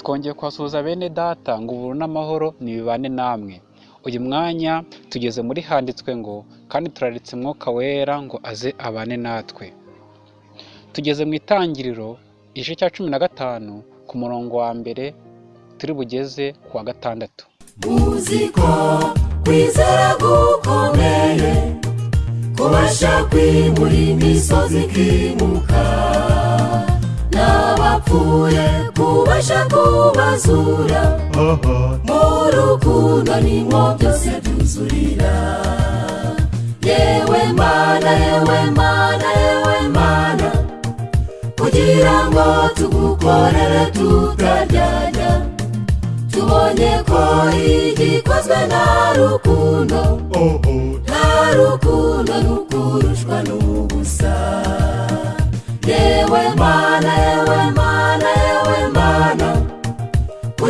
twongeye kuhasuhuza bene data ngo ubuntu n'amahoro nibibane namwe. Uyu mwanya tugeze muri handitswe ngo kandi turaritse umwuka wera ngo aze abane natwe. Tugeze mu itangiriro igice cya cumi na gatanu ku murongo wa mbere turi bugeze ku wa gatandatu. Muziko kwizera gukomeye kubasha kwimura imisozi ikimuka. N'abapfuye kubasha kubazura mu rukundo nimwo byose byuzurira yewe mana yewe mana yewe mana. Kugira ngo tugukorere tutaryarya tubonye ko igikozwe nta rukundo. Nta rukundo nukurushwa n'ubusa. Yewe mana yewe mana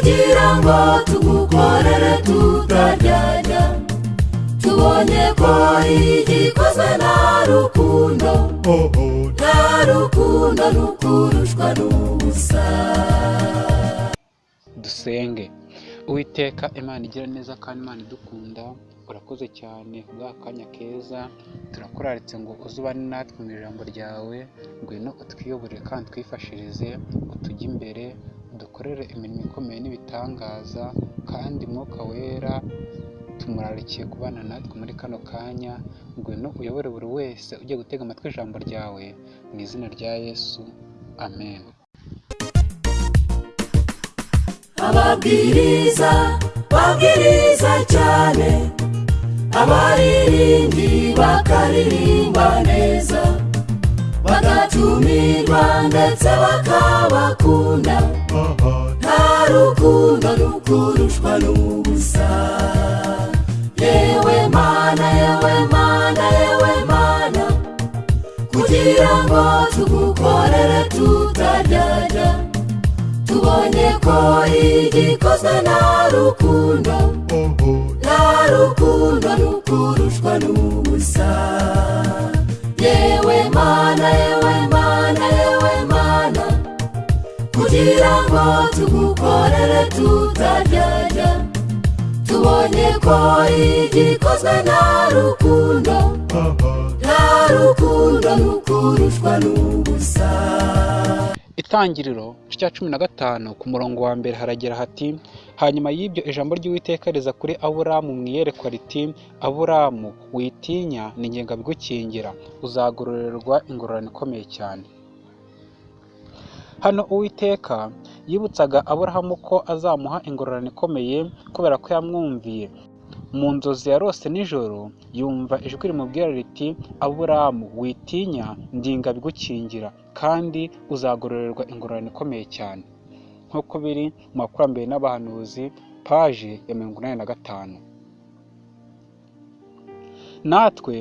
kugira ngo tugukorere tutaryarya tubonye ko igikozwe nta rukundo. Nta rukundo nukurushwa n'ubusa. Dusenge uwiteka imana igira neza kandi imana idukunda urakoze cyane bwa kanya keza turakuraritse ngo uzubane natwe mu ijambo ryawe ngwino utwiyoborere kandi twifashirize utujye imbere udukorere imirimo ikomeye n'ibitangaza kandi mwuka wera tumurarikiye kubana natwe muri kano kanya ngwino uyobore buri wese ugiye gutega amatwi ijambo ryawe mu izina rya yesu amen. Ababwiriza babwiriza cyane abaririmbyi bakaririmba neza. Bagatumirwa ndetse bakabakunda nta rukundo rukurushwa n'ubusa. Yewe mana yewe mana yewe mana. Kugira ngo tugukorere tutaryarya tubonye ko igikozwe nta rukundo nta rukundo rukurushwa n'ubusa yewe mana yewe mana yewe mana kugira ngo tugukorere tutaryarya tubonye ko igikozwe nta rukundo. Nta rukundo rukurushwa n'ubusa. Itangiriro cya cumi na gatanu ku murongo wa mbere haragira hati hanyuma y'ibyo ijambo ry'uwiteka riza kuri aburamu mu iyerekwa riti aburamu witinya ni ngenga bigukingira uzagororerwa ingororano ikomeye cyane. Hano uwiteka yibutsaga aburahamu ko azamuha ingororano ikomeye kubera ko yamwumviye. Mu nzozi yarose nijoro yumva ijwi rimubwira riti aburamu witinya ndinga bigukingira kandi uzagororerwa ingororano ikomeye cyane. Nk'uko biri mu bakurambere n'abahanuzi paje ya mirongo inani na gatanu. Natwe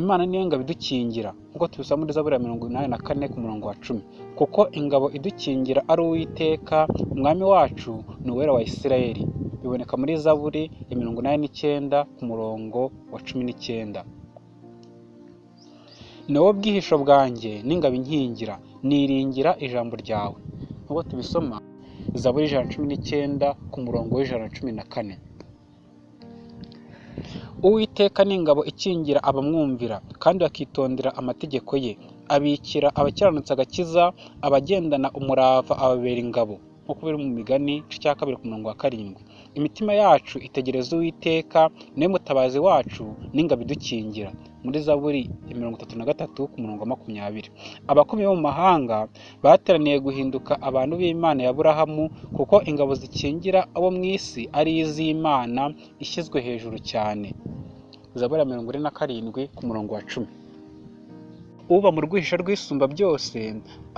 imana niyo ngabo idukingira nk'uko tubisaba muri zaburi mirongo inani na kane ku murongo wa cumi. Kuko ingabo idukingira ari uwiteka umwami wacu ni uwera wa isirayeli. Biboneka muri zaburi ya mirongo inani n'icyenda ku murongo wa cumi n'icyenda. Ni wowe bwihisho bwanjye n'ingabo inkingira niringira ijambo ryawe. Nk'uko tubisoma zaburi ijana na cumi n'icyenda ku murongo w'ijana na cumi na kane. Uwiteka ni ingabo ikingira abamwumvira kandi bakitondera amategeko ye. Abikira abakiranutsi agakiza abagendana umurava ababera ingabo. Nk'uko biri mu migani igice cya kabiri ku murongo wa karindwi. Imitima yacu itegereza uwiteka ni we mutabazi wacu n'ingabo idukingira. Muri zaburi ya mirongo itatu na gatatu ku murongo wa makumyabiri. Abakomeye bo mu mahanga bateraniye guhinduka abantu b'imana ya burahamu kuko ingabo zikingira abo mu isi ari iz'imana ishyizwe hejuru cyane. Zaburi ya mirongo ine na karindwi ku murongo wa cumi. Uba mu rwihisha rw'isumba byose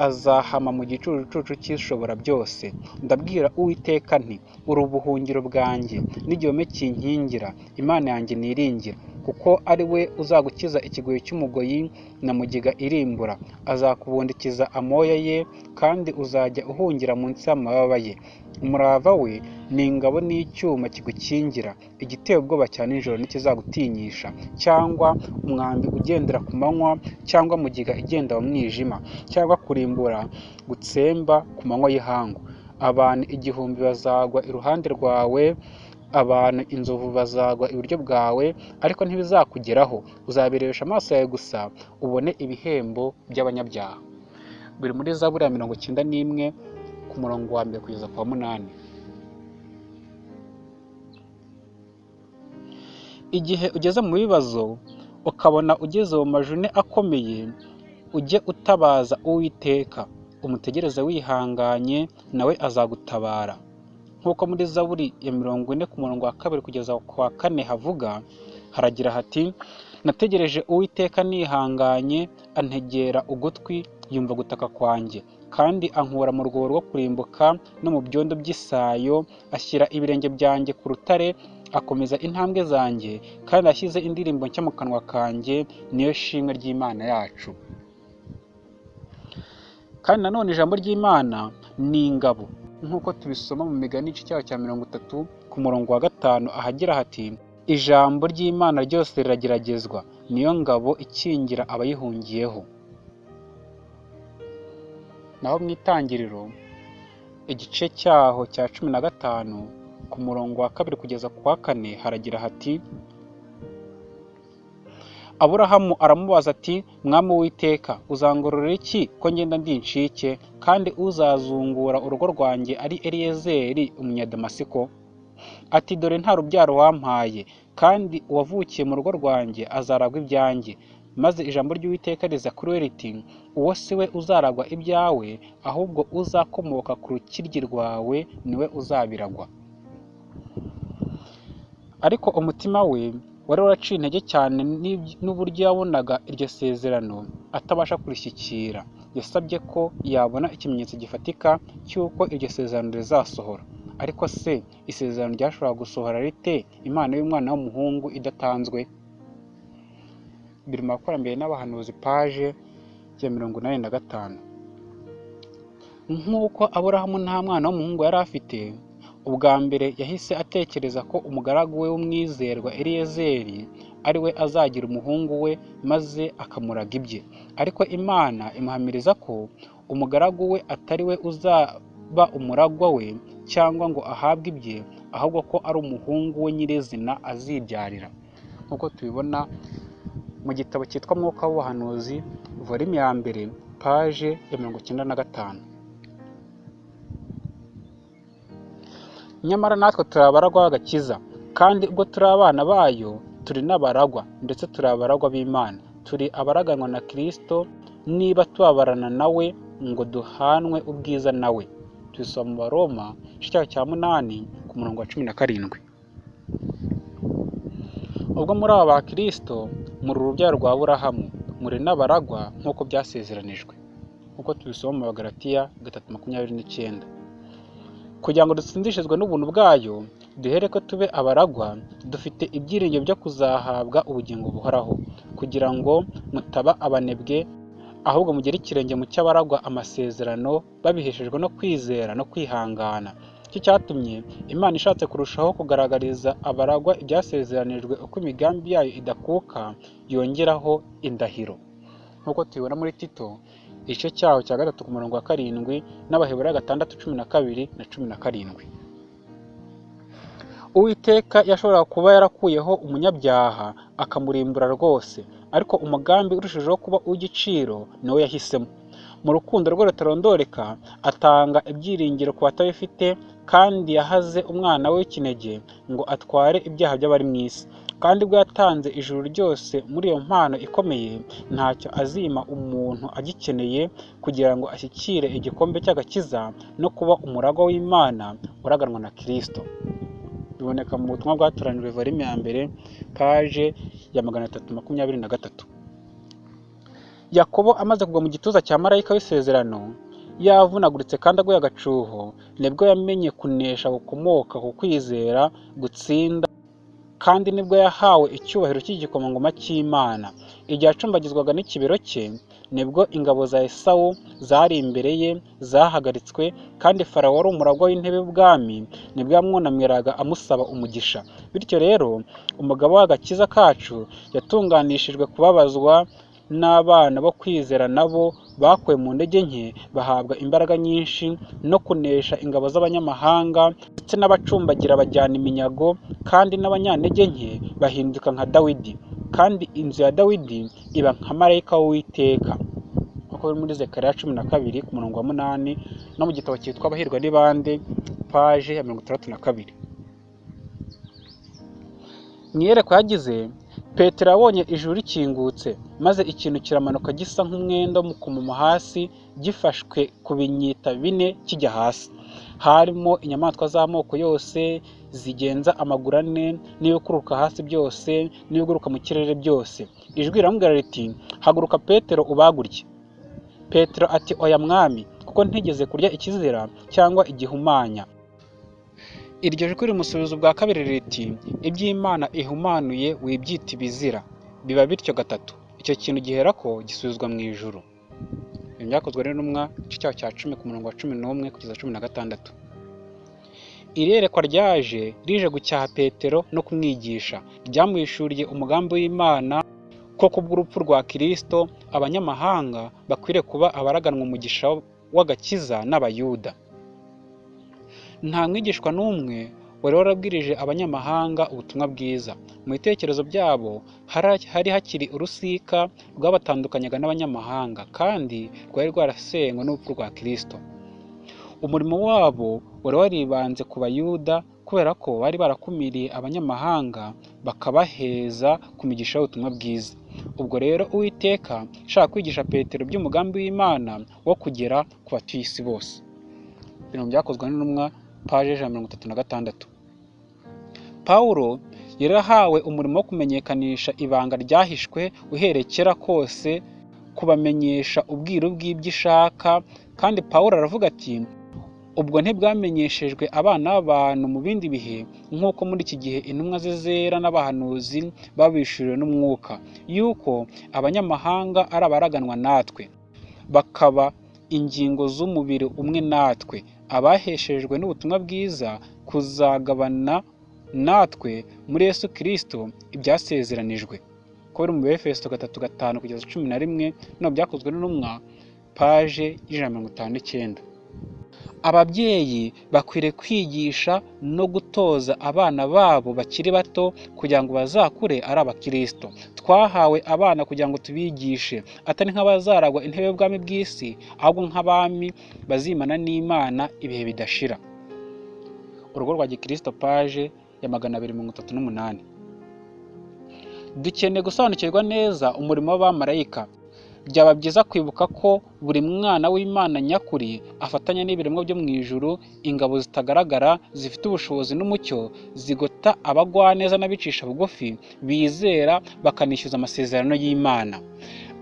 azahama mu gicucucucu cy'ishobora byose. Ndabwira uwiteka nti uri ubuhungiro bwanjye n'igihome kinkingira imana yanjye niringira. Kuko ari we uzagukiza ikigoyi cy'umugoyi na mugiga irimbura. Azakubundikiza amoya ye kandi uzajya uhungira munsi y'amababa ye. Umurava we ni ingabo n'icyuma kigukingira. Igiteye ubwoba cya nijoro ntikizagutinyisha cyangwa umwambi ugendera ku manywa cyangwa mugiga igenda mu mwijima. Cyangwa kurimbura gutsemba ku manywa y'ihangu. Abantu igihumbi bazagwa iruhande rwawe abantu inzovu bazagwa iburyo bwawe ariko ntibizakugeraho. Uzabirebesha amaso yawe gusa ubone ibihembo by'abanyabyaha. Biri muri zaburi ya mirongo icyenda n'imwe ku murongo wa mbere kugeza ku wa munani. Igihe ugeze mu bibazo ukabona ugeze mu majune akomeye ujye utabaza uwiteka. Umutegereze wihanganye nawe azagutabara. Nk'uko muri zaburi ya mirongo ine ku murongo wa kabiri kugeza ku wa kane havuga haragira hati nategereje uwiteka nihanganye antegera ugutwi yumva gutaka kwanjye. Kandi ankura mu rwobo rwo kurimbuka no mu byondo by'isayo ashyira ibirenge byanjye ku rutare akomeza intambwe zanjye kandi ashyize indirimbo nshya mu kanwa kanjye niyo shimwe ry'imana yacu. Kandi nanone ijambo ry'imana ni ingabo. Nk'uko tubisoma mu migani igice cyayo cya mirongo itatu ku murongo wa gatanu ahagira hati ijambo ry'imana ryose rirageragezwa niyo ngabo ikingira abayihungiyeho. Naho mu itangiriro igice cyaho cya cumi na gatanu ku murongo wa kabiri kugeza ku wa kane haragira hati aburahamu aramubaza ati mwami w'iteka uzangororera iki ko ngenda ndi incike kandi uzazungura urugo rwanjye ari eliyezeri umunyadamasiko ati dore nta rubyaro wampaye kandi uwavukiye mu rugo rwanjye azaragwa ibyanjye. Maze ijambo ry'uwiteka riza kuri we riti uwo si we uzaragwa ibyawe ahubwo uzakomoka ku rukiryi rwawe ni we uzabiragwa. Ariko umutima we wari waraciye intege cyane n'uburyo yabonaga iryo sezerano atabasha kurishyikira. Yasabye ko yabona ikimenyetso gifatika cy'uko iryo sezerano rizasohora. Ariko se isezerano ryashobora gusohora rite? Imana y'umwana w'umuhungu idatanzwe. Biri mu bakurambere n'abahanuzi paje ya mirongo inani na gatanu. Nk'uko aburahamu nta mwana w'umuhungu yari afite ubwa mbere yahise atekereza ko umugaragu we w'umwizerwa eliyezeri ari we azagira umuhungu we maze akamuraga ibye. Ariko imana imuhamiriza ko umugaragu we atari we uzaba umuragwa we cyangwa ngo ahabwe ibye ahubwo ko ari umuhungu we nyirizina azibyarira. Nk'uko tubibona mu gitabo cyitwa mwuka w'ubuhanuzi volume ya mbere paje ya mirongo icyenda na gatanu. Nyamara natwe turi abaragwa b'agakiza kandi ubwo turi abana bayo turi n'abaragwa ndetse turi abaragwa b'imana. Turi abaraganwa na kirisito niba tubabarana nawe ngo duhanwe ubwiza nawe. Tubisoma mu baroma igice cya munani ku murongo wa cumi na karindwi. Ubwo muri aba ba kirisito muri urubyaro rwa burahamu muri n'abaragwa nk'uko byasezeranijwe. Nk'uko tubisoma mu bagaratiya gatatu makumyabiri n'icyenda. Kugira ngo dutsindishizwe n'ubuntu bwayo duhere ko tube abaragwa dufite ibyiringiro byo kuzahabwa ubugingo buhoraho kugira ngo mutaba abanebwe ahubwo mugere ikirenge mu cy'abaragwa amasezerano babiheshejwe no kwizera no kwihangana. Icyo cyatumye imana ishatse kurushaho kugaragariza abaragwa ibyasezeranijwe uko imigambi yayo idakuka yongeraho indahiro. Nk'uko tubibona muri tito igice cyaho cya gatatu ku murongo wa karindwi n'abaheburayo gatandatu cumi na kabiri na cumi na karindwi. Uwiteka yashoboraga kuba yarakuyeho umunyabyaha akamurimbura rwose ariko umugambi urushijeho kuba uw'igiciro niwo yahisemo. Mu rukundo rwe rutarondoreka atanga ibyiringiro ku batabifite kandi yahaze umwana we w'ikinege ngo atware ibyaha by'abari mu isi. Kandi ubwo yatanze ijuru ryose muri iyo mpano ikomeye ntacyo azima umuntu agikeneye kugira ngo ashyikire igikombe cy'agakiza no kuba umuragwa w'imana uraganwa na kirisito biboneka mu butumwa bwatoranijwe volume ya mbere paje ya magana atatu makumyabiri na gatatu. Yakobo amaze kugwa mu gituza cya marayika w'isezerano yavunaguritse kandi aguye agacuho ni bwo yamenye kunesha gukomoka ku kwizera gutsinda kandi ni bwo yahawe icyubahiro cy'igikomangoma cy'imana. Igihe acumbagizwaga n'ikibero cye ni bwo ingabo za esawu zari imbere ye zahagaritswe kandi farawo wari umuragwa w'intebe y'ubwami ni bwo yamwunamiraga amusaba umugisha. Bityo rero umugabo w'agakiza kacu yatunganishijwe kubabazwa n'abana bo kwizera nabo bakuwe mu ntege nke bahabwa imbaraga nyinshi no kunesha ingabo z'abanyamahanga ndetse n'abacumbagira bajyana iminyago kandi n'abanyantege nke bahinduka nka dawidi. Kandi inzu ya dawidi iba nka marayika w'uwiteka. Nk'uko biri muri zekariya cumi na kabiri ku murongo wa munani no mu gitabo cyitwa abahirwa ni bande paje ya mirongo itandatu na kabiri. Mu iyerekwa yagize petero yabonye ijuru rikingutse maze ikintu kiramanuka gisa nk'umwenda w'umukomomo hasi gifashwe ku binyita bine kijya hasi. Harimo inyamaswa z'amoko yose zigenza amaguru ane n'ibikururuka hasi byose n'ibiguruka mu kirere byose. Ijwi riramubwira riti haguruka petero ubagurye. Petero ati oya mwami kuko ntigeze kurya ikizira cyangwa igihumanya. Iryo jwi rimusubiza ubwa kabiri riti iby'imana ihumanuye wibyita ibizira. Biba bityo gatatu. Icyo kintu gihera ko gisubizwa mu ijuru. Ibi byakozwe n'intumwa igice cyaho cya cumi ku murongo wa cumi n'umwe kugeza cumi na gatandatu. Iri yerekwa ryaje rije gucyaha petero no kumwigisha. Ryamuhishuriye umugambi w'imana ko kubw'urupfu rwa kirisito abanyamahanga bakwiriye kuba abaraganwa umugisha w'agakiza n'abayuda. Nta mwigishwa n'umwe wari warabwirije abanyamahanga ubutumwa bwiza. Mu bitekerezo byabo hari hakiri urusika rwabatandukanyaga n'abanyamahanga kandi rwari rwarasenywe n'urupfu rwa kirisito umurimo wabo wari waribanze ku bayuda kubera ko bari barakumiriye abanyamahanga bakabaheza ku migisha y'ubutumwa bwiza. Ubwo rero uwiteka ashaka kwigisha petero by'umugambi w'imana wo kugera ku batuye isi bose. Ibintu byakozwe n'intumwa paje ijana na mirongo itatu na gatandatu. Pawulo yari ahawe umurimo wo kumenyekanisha ibanga ryahishwe uhereye kera kose kubamenyesha ubwiru bw'ibyo ishaka kandi pawulo aravuga ati ubwo ntibwamenyeshejwe abana b'abantu mu bindi bihe nk'uko muri iki gihe intumwa ze zera n'abahanuzi babishuriwe n'umwuka yuko abanyamahanga ari abaraganwa natwe. Bakaba ingingo z'umubiri umwe natwe. Abaheshejwe n'ubutumwa bwiza kuzagabana natwe muri Yesu kirisito ibyasezeranijwe. Ko biri mu befeso gatatu gatanu kugeza cumi na rimwe no byakozwe n'intumwa paje y'ijana na mirongo itanu n'icyenda. Ababyeyi bakwiriye kwigisha no gutoza abana babo bakiri bato kugira ngo bazakure ari abakirisito twahawe abana kugira ngo tubigishe. Atari nk'abazaragwa intebe y'ubwami bw'isi ahubwo nk'abami bazimana n'imana ibihe bidashira. Urugo rwa gikirisito paje ya magana abiri mirongo itatu n'umunani. Dukeneye gusobanukirwa neza umurimo w'abamarayika. Byaba byiza kwibuka ko buri mwana w'imana nyakuri afatanya n'ibiremwa byo mu ijuru ingabo zitagaragara zifite ubushobozi n'umucyo zigota abagwaneza n'abicisha bugufi bizera bakanishyuza amasezerano y'imana.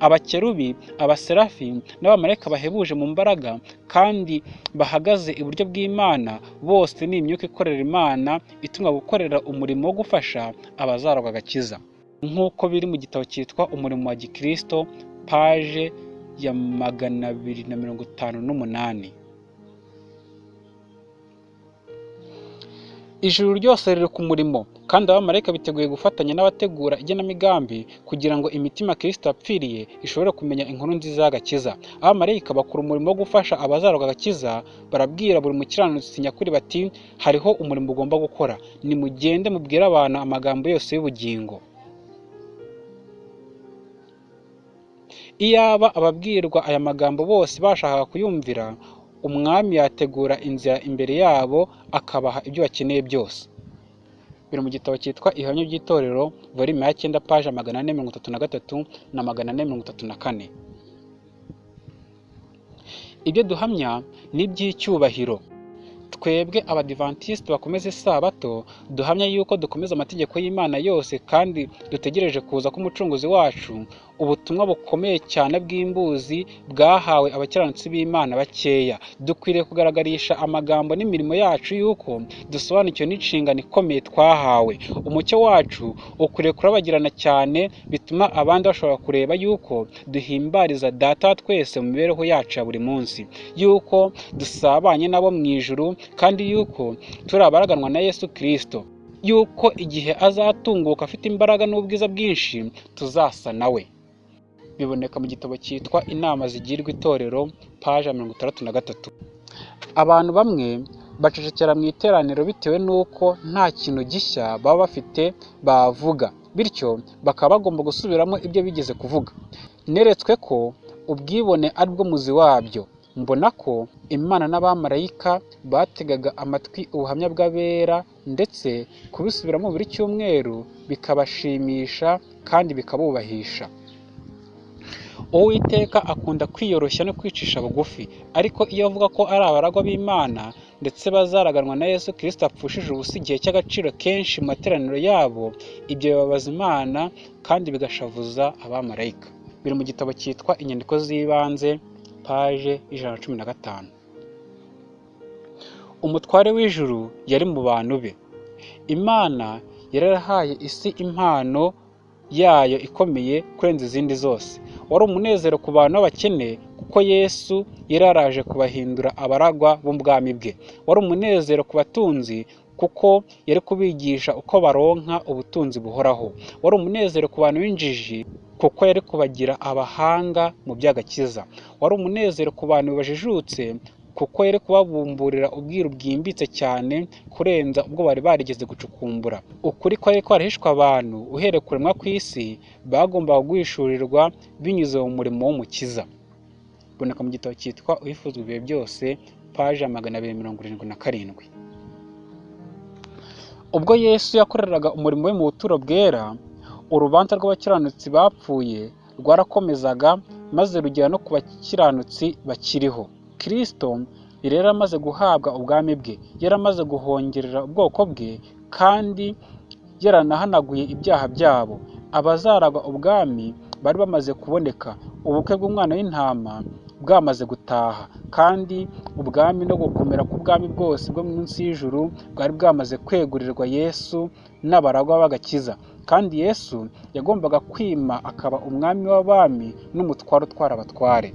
Abakerubi abaserafi n'abamarayika bahebuje mu mbaraga kandi bahagaze iburyo bw'imana bose ni imyuka ikorera imana itumwa gukorera umurimo wo gufasha abazaragwa agakiza. Nk'uko biri mu gitabo cyitwa umurimo wa gikirisito paje ya magana abiri na mirongo itanu n'umunani. Ijuru ryose riri ku murimo kandi abamarayika biteguye gufatanya n'abategura igenamigambi kugira ngo imitima kirisito yapfiriye ishobore kumenya inkuru nziza y'agakiza. Abamarayika bakora umurimo wo gufasha abazarwa agakiza barabwira buri mukiranutsi nyakuri bati hariho umurimo ugomba gukora. Nimugende mubwire abantu amagambo yose y'ubugingo. Iyaba ababwirwa aya magambo bose bashakaga kuyumvira umwami yategura inzira imbere yabo akabaha ibyo bakeneye byose. Biri mu gitabo cyitwa ihamya by'itorero volume ya cyenda paje magana ane mirongo itatu na gatatu na magana ane mirongo itatu na kane. Ibyo duhamya ni iby'icyubahiro. Twebwe abadivantisiti bakomeza isabato duhamya yuko dukomeza amategeko y'imana yose kandi dutegereje kuza k'umucunguzi wacu. Ubutumwa bukomeye cyane bw'imbuzi bwahawe abakiranutsi b'imana bakeya. Dukwiriye kugaragarisha amagambo n'imirimo yacu yuko dusobanukiwe n'inshingano ikomeye twahawe. Umucyo wacu ukwiriye kurabagirana cyane bituma abandi bashobora kureba yuko duhimbariza data twese mu mibereho yacu ya buri munsi. Yuko dusabanye nabo mu ijuru kandi yuko turi abaraganwa na yesu kirisito yuko igihe azatunguka afite imbaraga n'ubwiza bwinshi tuzasa nawe biboneka mu gitabo cyitwa inama zigirwa itorero paje mirongo itandatu na gatatu. Abantu bamwe bacecekera mu iteraniro bitewe n'uko nta kintu gishya baba bafite bavuga bityo bakaba bagomba gusubiramo ibyo bigeze kuvuga. Neretswe ko ubwibone ari bwo muzi wabyo. Mbona ko imana n'abamarayika bategaga amatwi ubuhamya bw'abera ndetse kubisubiramo buri cyumweru bikabashimisha kandi bikabubahisha uwiteka akunda kwiyoroshya no kwicisha bugufi ariko iyo avuga ko ari abaragwa b'imana ndetse bazaraganwa na yesu kirisita apfushije ubusa igihe cy'agaciro kenshi mu materaniro yabo ibyo bibabaza imana kandi bigashavuza abamarayika. Biri mu gitabo cyitwa inyandiko z'ibanze paje ijana na cumi na gatanu. Umutware w'ijuru yari mu bantu be. Imana yari yarahaye isi impano yayo ikomeye kurenza izindi zose. Wari umunezero ku bantu b'abakene kuko yesu yari yaraje kubahindura abaragwa b'ubwami bwe. Wari umunezero ku batunzi kuko yari kubigisha uko baronka ubutunzi buhoraho. Wari umunezero ku bantu b'injiji kuko yari kubagira abahanga mu by'agakiza. Wari umunezero ku bantu bajijutse kuko yari kubabumburira ubwiru bwimbitse cyane kurenza ubwo bari barigeze gucukumbura. Ukuri kwari kwarahishwe abantu uhereye kuremwa ku isi bagombaga guhishurirwa binyuze mu murimo w'umukiza. Biboneka mu gitabo cyitwa uhifuzwa ibihe byose paje ya magana abiri mirongo irindwi na karindwi. Ubwo yesu yakoreraga umurimo we mu buturo bwera urubanza rw'abakiranutsi bapfuye rwarakomezaga maze rugera no ku bakiranutsi bakiriho. Kirisito yari yaramaze guhabwa ubwami bwe yaramaze guhongerera ubwoko bwe kandi yaranahanaguye ibyaha byabo. Abazaragwa ubwami bari bamaze kuboneka ubukwe bw'umwana w'intama bwamaze gutaha. Kandi ubwami no gukomera k'ubwami bwose bwo munsi y'ijuru bwari bwamaze kwegurirwa yesu n'abaragwa b'agakiza. Kandi yesu yagombaga kwima akaba umwami w'abami n'umutware utwara abatware.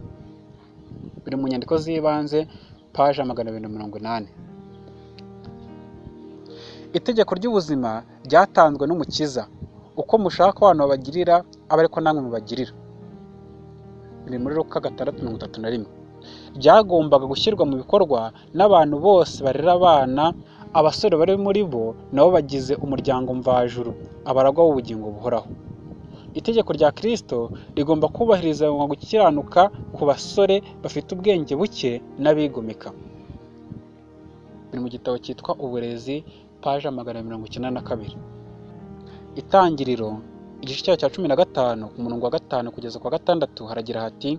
Biri mu nyandiko z'ibanze paje magana abiri na mirongo inani. Itegeko ry'ubuzima ryatanzwe n'umukiza. Uko mushaka abantu babagirira aba ariko namwe mubagirira. Biri muri ruka gatandatu mirongo itatu na rimwe. Ryagombaga gushyirwa mu bikorwa n'abantu bose barera abana abasore bari muri bo nabo bagize umuryango mvajuru abaragwa b'ubugingo buhoraho. Itegeko rya kirisito rigomba kubahiriza gukiranuka ku basore bafite ubwenge buke n'abigomeka. Biri mu gitabo cyitwa uburezi paje magana mirongo icyenda na kabiri. Itangiriro igice cyayo cya cumi na gatanu ku murongo wa gatanu kugeza kwa gatandatu haragira hati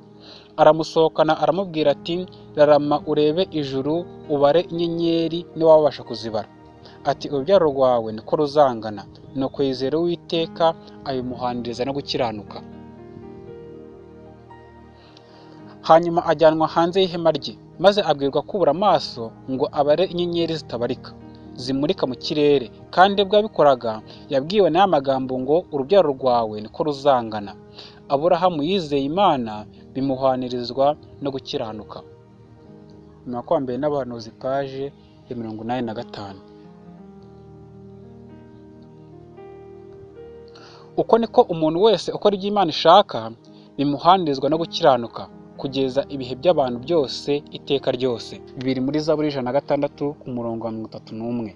aramusohokana aramubwira ati rarama urebe ijuru ubare inyenyeri niba wabasha kuzibara ati urubyaro rwawe niko ruzangana. Nuko yizera uwiteka abimuhaniriza no gukiranuka. Hanyuma ajyanwa hanze y'ihema rye maze abwirwa kubura amaso ngo abare inyenyeri zitabarika. Zimurika mu kirere. Kandi ubwo yabikoraga yabwiwe n'aya magambo ngo urubyaro rwawe niko ruzangana. Aburahamu yizeye imana bimuhanirizwa no gukiranuka. Mbere n'abahanuzi paje ya mirongo inani na gatanu. Uko niko umuntu wese ukora ibyo imana ishaka bimuhanirizwa no gukiranuka. Kugeza ibihe by'abantu byose iteka ryose. Biri muri zaburi ijana na gatandatu ku murongo wa mirongo itatu n'umwe.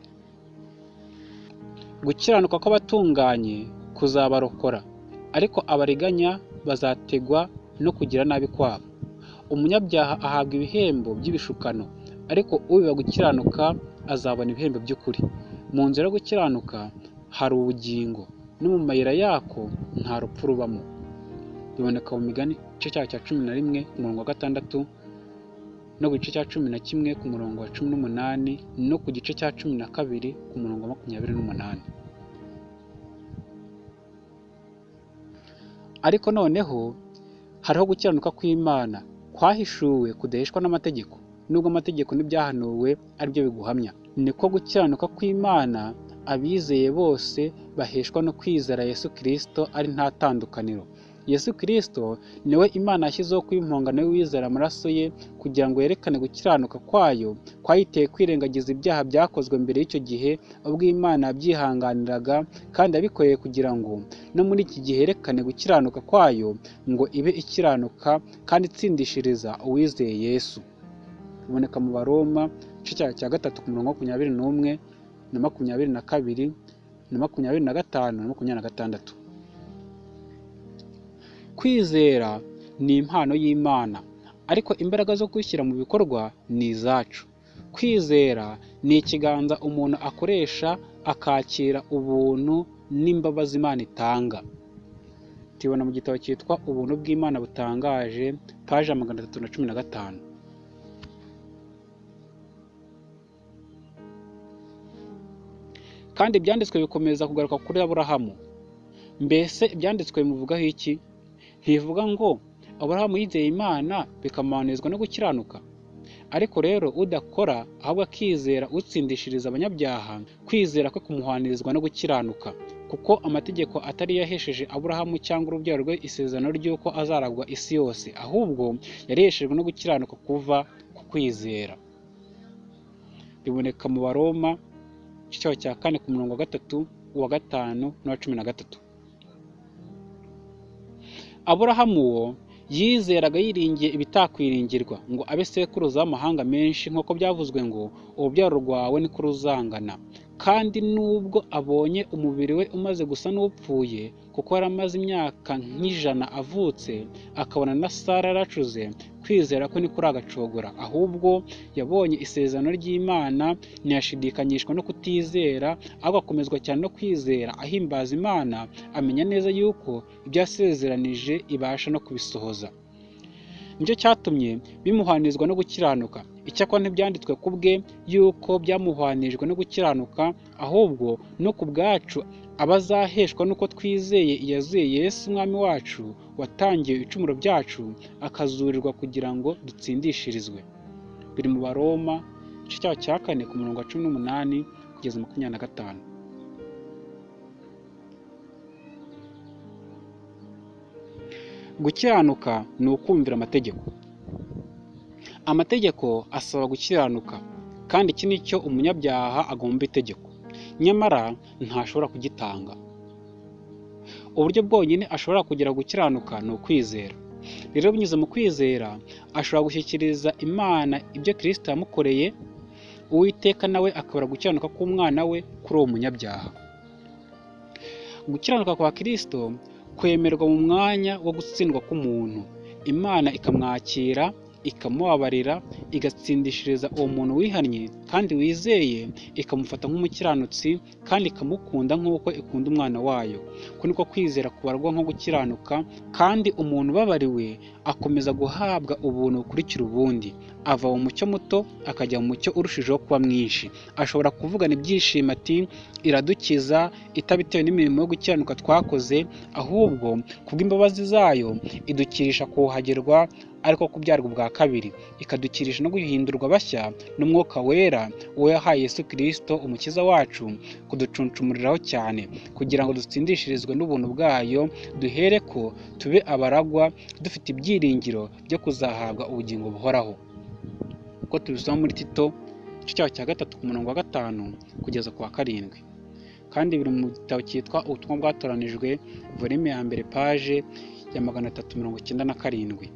Gukiranuka kw'abatunganye kuzabarokora ariko abariganya bazategwa no kugira nabi kwabo. Umunyabyaha ahabwa ibihembo by'ibishukano ariko ubiba gukiranuka azabona ibihembo by'ukuri. Mu nzira yo gukiranuka hari ubugingo no mu mayira yako nta rupfu rubamo. Biboneka mu migani igice cyayo cya cumi na rimwe ku murongo wa gatandatu no ku gice cya cumi na kimwe ku murongo wa cumi n'umunani no ku gice cya cumi na kabiri ku murongo wa makumyabiri n'umunani. Ariko noneho hariho gukiranuka kw'imana. Kwahishuwe kudaheshwa n'amategeko. Nubwo amategeko n'ibyahanuwe ari byo biguhamya. Niko gukiranuka kw'imana abizeye bose baheshwa no kwizera yesu kirisito ari nta tandukaniro. Yesu kirisito ni we imana yashyizeho kuba impongano y'uwizera amaraso ye kugira ngo yerekane gukiranuka kwayo kwayiteye kwirengagiza ibyaha byakozwe mbere y'icyo gihe ubwo imana yabyihanganiraga kandi yabikoreye kugira ngo no muri iki gihe yerekane gukiranuka kwayo ngo ibe ikiranuka kandi itsindishiriza uwizeye yesu. Biboneka mu baroma igice cya gatatu ku murongo wa makumyabiri n'umwe na makumyabiri na kabiri na makumyabiri na gatanu na makumyabiri na gatandatu. Kwizera ni impano y'imana ariko imbaraga zo kwishyira mu bikorwa ni izacu. Kwizera ni ikiganza umuntu akoresha akakira ubuntu n'imbabazi imana itanga. Tubibona mu gitabo cyitwa ubuntu bw'imana butangaje paje ya magana atatu na cumi na gatanu. Kandi ibyanditswe bikomeza kugaruka kuri aburahamu. Mbese ibyanditswe bimuvugaho iki? Ntibivuga ngo aburahamu yizeye imana bikamuhanizwa no gukiranuka. Ariko rero udakora ahubwo akizera utsindishiriza abanyabyaha kwizera kwe kumuhanirizwa no gukiranuka. Kuko amategeko atari yahesheje aburahamu cyangwa urubyaro rwe isezerano ry'uko azaragwa isi yose. Ahubwo yari yaheshejwe no gukiranuka kuva ku kwizera. Biboneka mu baroma igice cya kane ku murongo wa gatatu uwa gatanu n'uwa cumi na gatatu. Aburahamu wo yizeraga yiringiye ibitakwiringirwa ngo abe sekuruza w'amahanga menshi nk'uko byavuzwe ngo urubyaro rwawe niko ruzangana kandi nubwo abonye umubiri we umaze gusa n'upfuye kuko yari amaze imyaka nk'ijana avutse akabona na sara yaracuze kwizera ko niko agacogora. Ahubwo yabonye isezerano ry'imana ntiyashidikanyishwa no kutizera ahubwo akomezwa cyane no kwizera. Ahimbaza imana amenya neza yuko ibyo yasezeranije ibasha no kubisohoza. Nicyo cyatumye bimuhanizwa no gukiranuka. Icyakora ntibyanditswe ku bwe yuko byamuhanijwe no gukiranuka ahubwo no ku bwacu abazaheshwa n'uko twizeye iyazuye Yesu umwami wacu watangiye ibicumuro byacu akazurirwa kugira ngo dutsindishirizwe. Biri mu baroma igice cyaho cya kane ku murongo wa cumi n'umunani kugeza makumyabiri na gatanu. Gukiranuka ni ukumvira amategeko. Amategeko asaba gukiranuka kandi iki ni cyo umunyabyaha agomba itegeko. Nyamara ntashobora kugitanga. Uburyo bwonyine ashobora kugera gukiranuka ni ukwizera. Rero binyuze mu kwizera ashobora gushyikiriza imana ibyo kirisita yamukoreye uwiteka nawe akabura gukiranuka k'umwana we kuri uwo munyabyaha. Gukiranuka kwa kirisito kwemerwa mu mwanya wo gutsindwa k'umuntu. Imana ikamwakira ikamubabarira igatsindishiriza uwo muntu wihannye kandi wizeye ikamufata nk'umukiranutsi kandi ikamukunda nk'uko ikunda umwana wayo. Ko niko kwizera kubarwa nko gukiranuka kandi umuntu ubabariwe akomeza guhabwa ubuntu bukurikira ubundi. Ava mu mucyo muto akajya mu mucyo urushijeho kuba mwinshi. Ashobora kuvugana ibyishimo ati iradukiza itabitewe n'imirimo yo gukiranuka twakoze. Ahubwo kubw'imbabazi zayo idukirisha kuhagirwa ariko kubyarwa ubwa kabiri. Ikadukirisha no guhindurwa bashya n'umwuka wera uwo yahaye Yesu kirisito umukiza wacu kuducuncumuriraho cyane. Kugira ngo dutsindishirizwe n'ubuntu bwayo duhere ko tube abaragwa dufite ibyiringiro byo kuzahabwa ubugingo buhoraho. Uko tubisoma muri tito igice cyaho cya gatatu ku murongo wa gatanu kugeza ku wa karindwi. Kandi biri mu gitabo cyitwa ubutumwa bwatoranijwe volume ya mbere paje ya magana atatu mirongo icyenda na karindwi.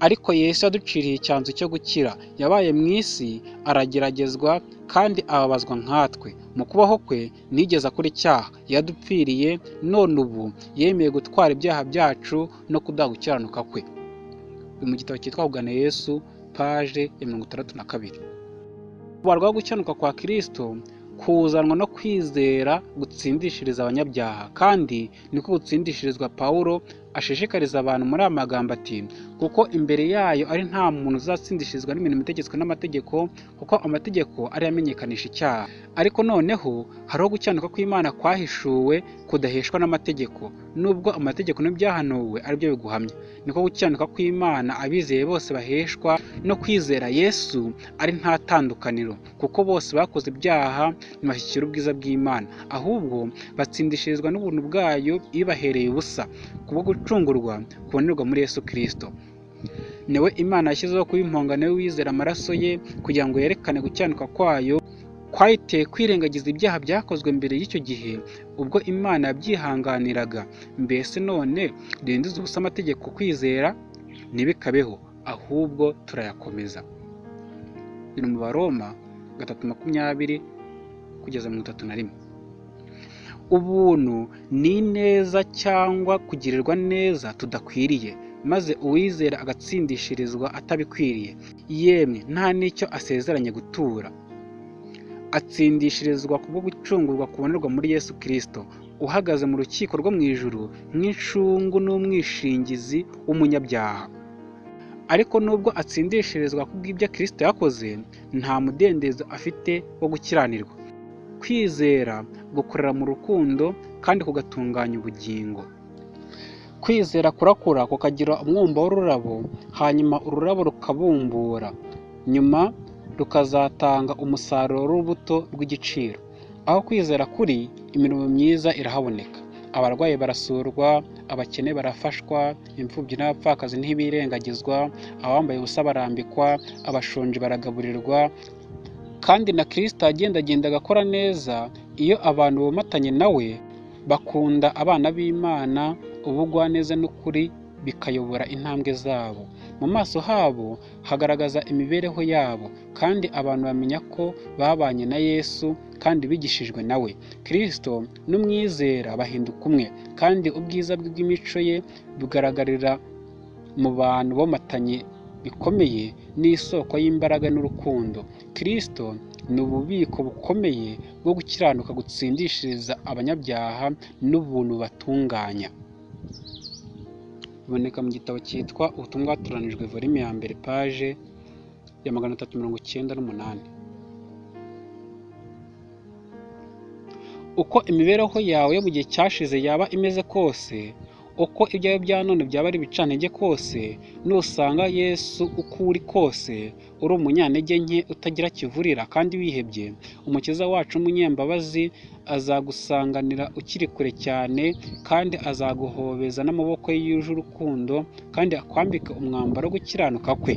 Ariko Yesu yaduciriye icyanzu cyo gukira yabaye mu isi arageragezwa kandi ababazwa nkatwe. Mu kubaho kwe nigeze akora icyaha. Yadupfiriye none ubu yemeye gutwara ibyaha byacu no kuduha gukiranuka kwe mu gitabo cyitwa kugana Yesu paje ya mirongo itandatu na kabiri. Kubarwaho gukiranuka kwa kirisito kuzanwa no kwizera gutsindishiriza abanyabyaha. Kandi niko gutsindishirizwa pawulo ashishikariza abantu muri aya magambo ati kuko imbere yayo ari nta muntu uzatsindishirizwa n'imirimo itegetswe n'amategeko kuko amategeko ari amenyekanisha icyaha. Ariko noneho hariho gukiranuka kw'imana kwahishuwe kudaheshwa n'amategeko. Nubwo amategeko n'ibyahanuwe ari byo biguhamya. Niko gukiranuka kw'imana abizeye bose baheshwa no kwizera yesu ari nta tandukaniro kuko bose bakoze ibyaha ntibashyikira ubwiza bw'imana. Ahubwo batsindishirizwa n'ubuntu bwayo ibahereye ubusa. Kubwo gucungurwa kubonerwa muri Yesu Kristo. Niwe Imana yashyizeho kuba impongano wizera amaraso ye kugira ngo yerekane gukiranuka kwayo kwayiteye kwirengagiza ibyaha byakozwe mbere y'icyo gihe ubwo Imana yabyihanganiraga. Mbese none rindiza ubusa amategeko kwizera ntibikabeho ahubwo turayakomeza. Biri mu baroma gatatu makumyabiri kugeza mirongo itatu na rimwe. Ubuntu ni ineza cyangwa kugirirwa neza tudakwiriye maze uwizera agatsindishirizwa atabikwiriye. Yemwe nta n'icyo asezeranye gutura. Atsindishirizwa kubwo gucungurwa kubonerwa muri Yesu Kristo uhagaze mu rukiko rwo mu ijuru nk'incungu n'umwishingizi w'umunyabyaha. Ariko nubwo atsindishirizwa kubw'ibyo Kristo yakoze nta mudendezo afite wo gukiranirwa. Kwizera gukorera mu rukundo kandi kugatunganya ubugingo. Kwizera kurakura kukagira umwumba w'ururabo hanyuma ururabo rukabumbura. Nyuma rukazatanga umusaruro w'urubuto rw'igiciro. Aho kwizera kuri imirimo myiza irahaboneka. Abarwayi barasurwa abakene barafashwa imfubyi n'abapfakazi ntibirengagizwa abambaye ubusa barambikwa abashonji baragaburirwa kandi na kirisita agendagenda agakora neza iyo abantu bomatanye nawe bakunda abana b'imana ubugwaneza n'ukuri bikayobora intambwe zabo. Mu maso habo hagaragaza imibereho yabo kandi abantu bamenya ko babanye na yesu kandi bigishijwe nawe kirisito n'umwizera bahinduka umwe kandi ubwiza bw'imico ye bugaragarira mu bantu bomatanye bikomeye n'isoko y'imbaraga n'urukundo. Kirisito ni ububiko bukomeye bwo gukiranuka gutsindishiriza abanyabyaha n'ubuntu batunganya. Biboneka mu gitabo cyitwa ubutumwa bwatoranijwe volume ya mbere paje ya magana atatu mirongo icyenda n'umunani. Uko imibereho yawe yo mu gihe cyashize yaba imeze kose uko ibyawe bya none byaba ari ibicantege kose nusanga yesu uko uri kose uri umunyantege nke utagira kivurira kandi wihebye. Umukiza wacu w'umunyembabazi azagusanganira ukiri kure cyane kandi azaguhobeza n'amaboko ye yuje urukundo kandi akwambika umwambaro wo gukiranuka kwe.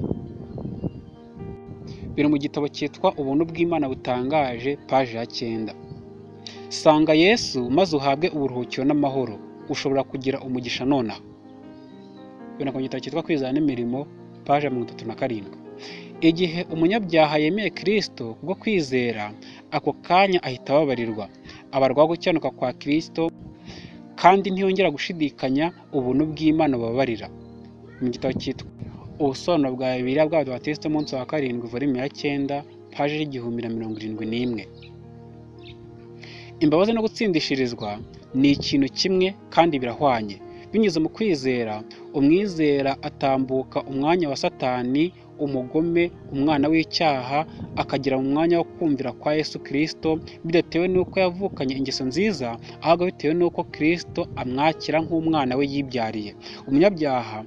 Biri mu gitabo cyitwa ubuntu bw'imana butangaje paje ya cyenda. Sanga yesu maze uhabwe uburuhukiro n'amahoro. Ushobora kugira umugisha nonaha. Biboneka mu gitabo cyitwa kwizana n'imirimo paje mirongo itatu na karindwi. Igihe umunyabyaha yemeye kirisito kubwo kwizera ako kanya ahita ababarirwa. Abarwaho gukiranuka kwa kirisito kandi ntiyongera gushidikanya ubuntu bw'imana bubabarira. Mu gitabo cyitwa ubusobanuro bwa bibiliya bw'abadivatiste umunsi wa karindwi volume ya cyenda paje y'igihumbi na mirongo irindwi n'imwe. Imbabazi no gutsindishirizwa ni ikintu kimwe kandi birahwanye. Binyuze mu kwizera umwizera atambuka umwanya wa satani umugome umwana w'icyaha akagera mu mwanya wo kumvira kwa yesu kirisito bidatewe n'uko yavukanye ingeso nziza ahubwo bitewe n'uko kirisito amwakira nk'umwana we yibyariye. Umunyabyaha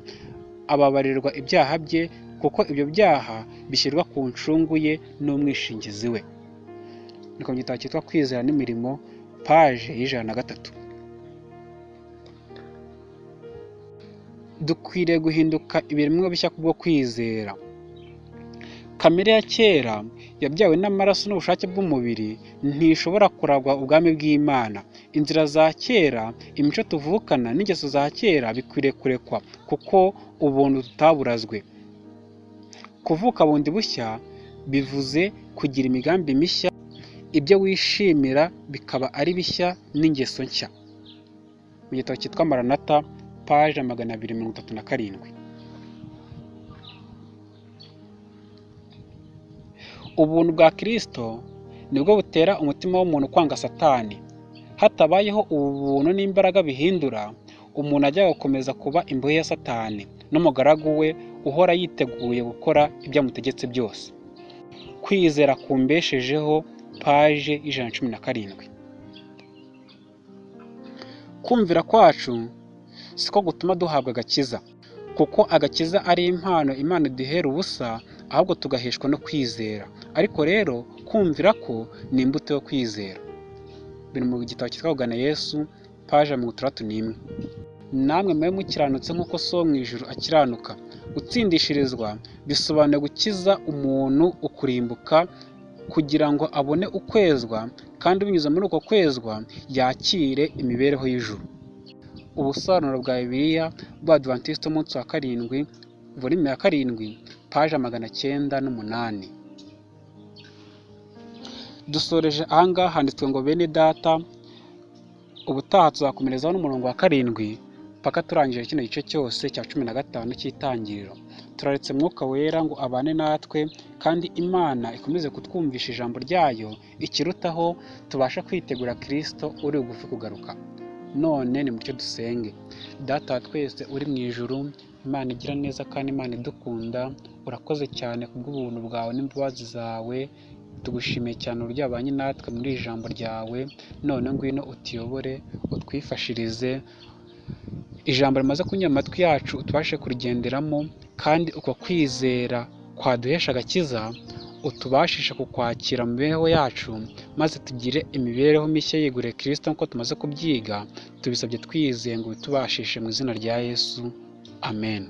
ababarirwa ibyaha bye kuko ibyo byaha bishyirwa ku ncungu ye n'umwishingizi we. Ni ku gitabo cyitwa kwizera n'imirimo paje y'ijana na gatatu. Dukwiriye guhinduka ibiremwa bishya kubwo kwizera. Kamere ya kera yabyawe n'amaraso n'ubushake bw'umubiri ntishobora kuragwa ubwami bw'imana. Inzira za kera imico tuvukana n'ingeso za kera bikwiriye kurekwa kuko ubuntu tutaburazwe. Kuvuka bundi bushya bivuze kugira imigambi mishya ibyo wishimira bikaba ari bishya n'ingeso nshya. Mu gitabo cyitwa maranata paje magana abiri mirongo itatu na karindwi. Ubuntu bwa kirisito ni bwo butera umutima w'umuntu kwanga satani. Hatabayeho ubu buntu n'imbaraga bihindura umuntu ajya gukomeza kuba imbohe ya satani n'umugaragu we uhora yiteguye gukora ibyo amutegetse byose. Kwizera kumbeshejeho paje y'ijana na cumi na karindwi. Kumvira kwacu siko gutuma duhabwa agakiza kuko agakiza ari impano imana iduhera ubusa ahubwo tugaheshwa no kwizera. Ariko rero kumvira ko ni imbuto yo kwizera. Biri mu gitabo cyitwa kugana yesu paje mirongo itandatu n'imwe. Namwe mube mukiranutse nk'uko so mu ijuru akiranuka. Gutsindishirizwa bisobanuye gukiza umuntu ukurimbuka kugira ngo abone ukwezwa kandi binyuze muri uko kwezwa yakire imibereho y'ijuru. Ubusobanuro bwa bibiliya bw'abadivantisiti umunsi wa karindwi volume ya karindwi paje magana cyenda n'umunani. Dusoreje ahangaha handitswe ngo bene data ubutaha tuzakomerezaho n'umurongo wa karindwi paka turangije kino gice cyose cya cumi na gatanu cy'itangiriro. Turaretse mwuka wera ngo abane natwe kandi imana ikomeze kutwumvisha ijambo ryayo ikirutaho tubasha kwitegura kirisito uri bugufi kugaruka. None ni mucyo dusenge. Data twese uri mu ijuru imana igira neza kandi imana idukunda urakoze cyane kubw'ubuntu bwawe n'imbabazi zawe. Tugushimiye cyane uburyo wabanye natwe muri iri jambo ryawe. None ngwino utuyobore utwifashirize ijambo rimaze kunyura amatwi yacu tubashe kurigenderamo kandi uko kwizera kwaduhesha agakiza utubashisha kukwakira mu mibereho yacu maze tugire imibereho mishya yeguriye kirisito nk'uko tumaze kubyiga tubisabye twizeye ngo bitubashishe mu izina rya yesu. Amen.